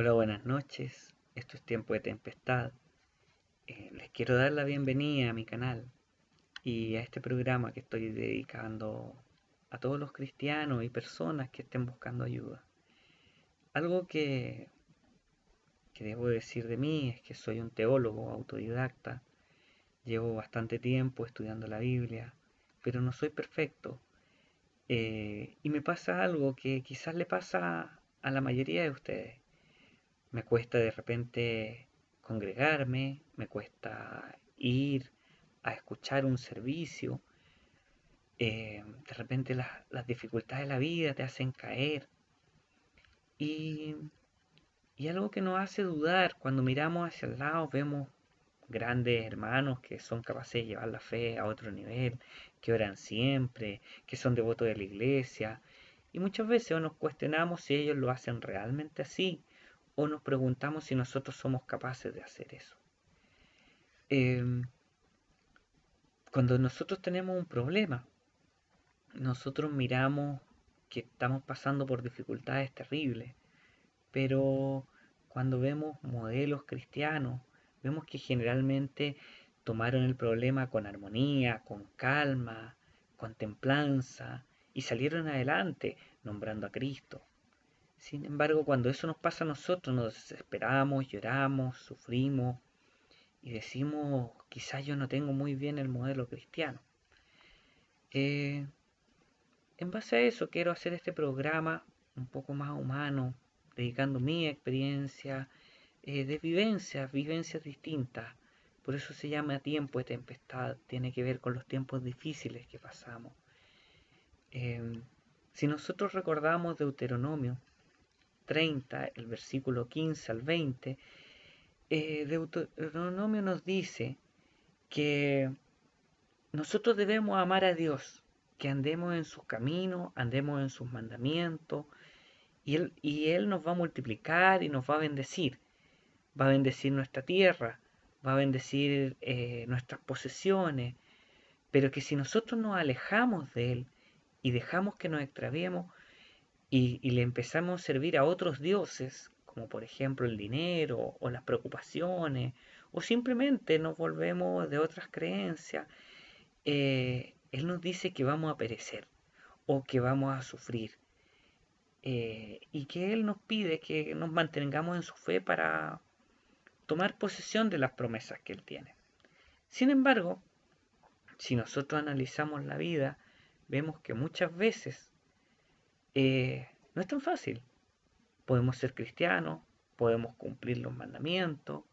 Hola, buenas noches. Esto es Tiempo de Tempestad. Eh, les quiero dar la bienvenida a mi canal y a este programa que estoy dedicando a todos los cristianos y personas que estén buscando ayuda. Algo que, que debo decir de mí es que soy un teólogo autodidacta. Llevo bastante tiempo estudiando la Biblia, pero no soy perfecto. Eh, y me pasa algo que quizás le pasa a la mayoría de ustedes me cuesta de repente congregarme, me cuesta ir a escuchar un servicio. Eh, de repente las, dificultades de la vida te hacen caer. Y, y algo que nos hace dudar, cuando miramos hacia el lado vemos grandes hermanos que son capaces de llevar la fe a otro nivel, que oran siempre, que son devotos de la iglesia. Y muchas veces nos cuestionamos si ellos lo hacen realmente así o nos preguntamos si nosotros somos capaces de hacer eso. Em, cuando nosotros tenemos un problema, nosotros miramos que estamos pasando por dificultades terribles, pero cuando vemos modelos cristianos, vemos que generalmente tomaron el problema con armonía, con calma, con templanza y salieron adelante nombrando a Cristo. Sin embargo, cuando eso nos pasa a nosotros, nos desesperamos, lloramos, sufrimos y decimos, quizás yo no tengo muy bien el modelo cristiano. Eh, en base a eso quiero hacer este programa un poco más humano, dedicando mi experiencia eh, de vivencias, vivencias distintas. Por eso se llama tiempo de tempestad, tiene que ver con los tiempos difíciles que pasamos. Eh, si nosotros recordamos Deuteronomio, 30, el versículo 15 al 20, eh, Deuteronomio nos dice que nosotros debemos amar a Dios, que andemos en sus caminos, andemos en sus mandamientos, y él, nos va a multiplicar y nos va a bendecir. Va a bendecir nuestra tierra, va a bendecir eh, nuestras posesiones, pero que si nosotros nos alejamos de Él y dejamos que nos extraviemos, y, le empezamos a servir a otros dioses, como por ejemplo el dinero o las preocupaciones, o simplemente nos volvemos de otras creencias, eh, Él nos dice que vamos a perecer o que vamos a sufrir. Eh, y que Él nos pide que nos mantengamos en su fe para tomar posesión de las promesas que Él tiene. Sin embargo, si nosotros analizamos la vida, vemos que muchas veces eh, no es tan fácil. Podemos ser cristianos, podemos cumplir los mandamientos,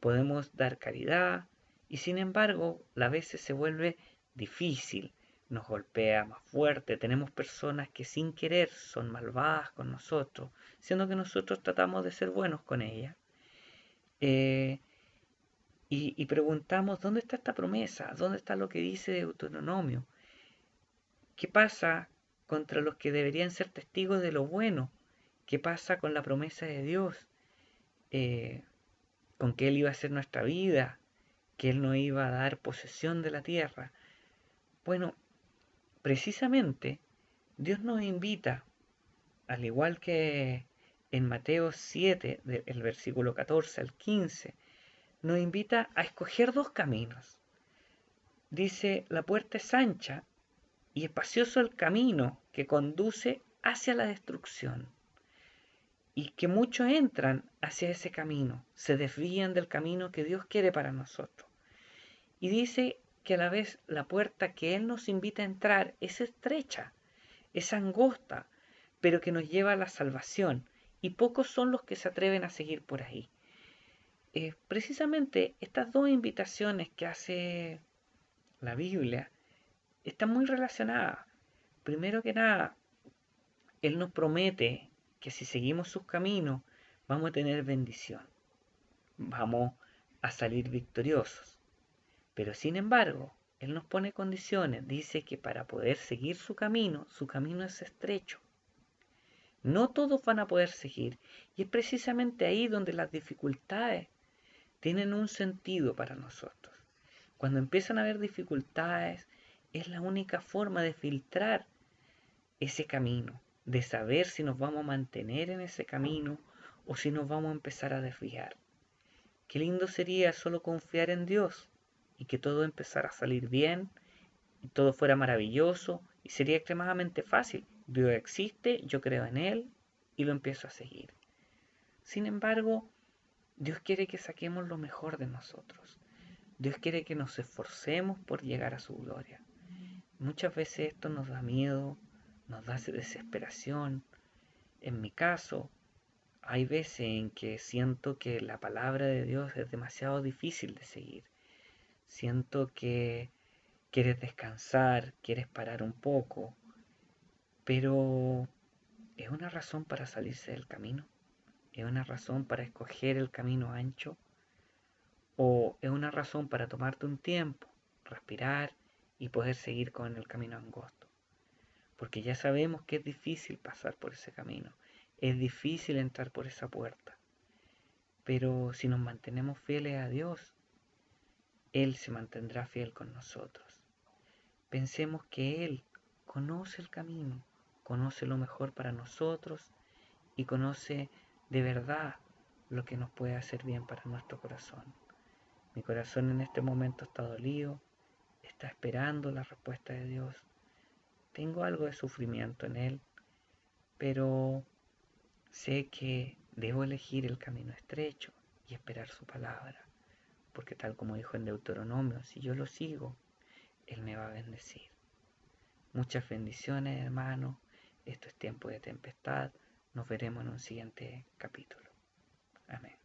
podemos dar caridad, y sin embargo, a veces se vuelve difícil, nos golpea más fuerte, tenemos personas que sin querer son malvadas con nosotros, siendo que nosotros tratamos de ser buenos con ellas. Eh, y, y, preguntamos, ¿dónde está esta promesa? ¿Dónde está lo que dice Deuteronomio? ¿Qué pasa contra los que deberían ser testigos de lo bueno. ¿Qué pasa con la promesa de Dios? Eh, con que Él iba a ser nuestra vida, que Él nos iba a dar posesión de la tierra. Bueno, precisamente Dios nos invita, al igual que en Mateo 7, del versículo 14 al 15, nos invita a escoger dos caminos. Dice, la puerta es ancha y espacioso el camino que conduce hacia la destrucción. Y que muchos entran hacia ese camino, se desvían del camino que Dios quiere para nosotros. Y dice que a la vez la puerta que Él nos invita a entrar es estrecha, es angosta, pero que nos lleva a la salvación. Y pocos son los que se atreven a seguir por ahí. Eh, precisamente estas dos invitaciones que hace la Biblia están muy relacionadas. Primero que nada, Él nos promete que si seguimos sus caminos, vamos a tener bendición. Vamos a salir victoriosos. Pero sin embargo, Él nos pone condiciones. Dice que para poder seguir su camino, su camino es estrecho. No todos van a poder seguir. Y es precisamente ahí donde las dificultades tienen un sentido para nosotros. Cuando empiezan a haber dificultades, es la única forma de filtrar ese camino, de saber si nos vamos a mantener en ese camino o si nos vamos a empezar a desviar. Qué lindo sería solo confiar en Dios y que todo empezara a salir bien y todo fuera maravilloso y sería extremadamente fácil. Dios existe, yo creo en Él y lo empiezo a seguir. Sin embargo, Dios quiere que saquemos lo mejor de nosotros. Dios quiere que nos esforcemos por llegar a su gloria. Muchas veces esto nos da miedo, nos da desesperación. En mi caso, hay veces en que siento que la palabra de Dios es demasiado difícil de seguir. Siento que quieres descansar, quieres parar un poco, pero ¿es una razón para salirse del camino? ¿Es una razón para escoger el camino ancho? ¿O es una razón para tomarte un tiempo, respirar y poder seguir con el camino angosto? Porque ya sabemos que es difícil pasar por ese camino, es difícil entrar por esa puerta. Pero si nos mantenemos fieles a Dios, Él se mantendrá fiel con nosotros. Pensemos que Él conoce el camino, conoce lo mejor para nosotros y conoce de verdad lo que nos puede hacer bien para nuestro corazón. Mi corazón en este momento está dolido, está esperando la respuesta de Dios. Tengo algo de sufrimiento en Él, pero sé que debo elegir el camino estrecho y esperar su palabra, porque tal como dijo en Deuteronomio, si yo lo sigo, Él me va a bendecir. Muchas bendiciones, hermano. Esto es tiempo de tempestad. Nos veremos en un siguiente capítulo. Amén.